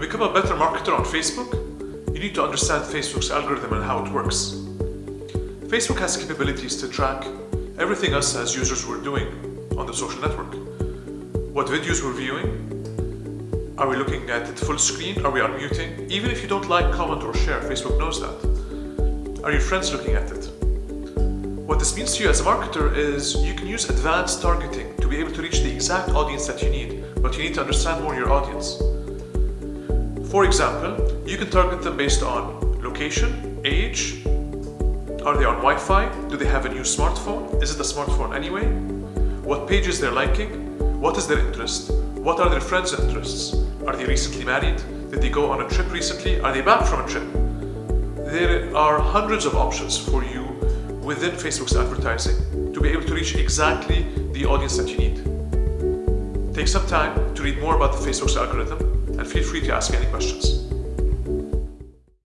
become a better marketer on Facebook, you need to understand Facebook's algorithm and how it works. Facebook has capabilities to track everything us as users were doing on the social network. What videos we're viewing, are we looking at it full screen? Are we unmuting? Even if you don't like, comment or share, Facebook knows that. Are your friends looking at it? What this means to you as a marketer is you can use advanced targeting to be able to reach the exact audience that you need, but you need to understand more your audience. For example, you can target them based on location, age, are they on Wi-Fi? Do they have a new smartphone? Is it a smartphone anyway? What pages they're liking? What is their interest? What are their friends' interests? Are they recently married? Did they go on a trip recently? Are they back from a trip? There are hundreds of options for you within Facebook's advertising to be able to reach exactly the audience that you need. Take some time to read more about the Facebook's algorithm and feel free to ask any questions.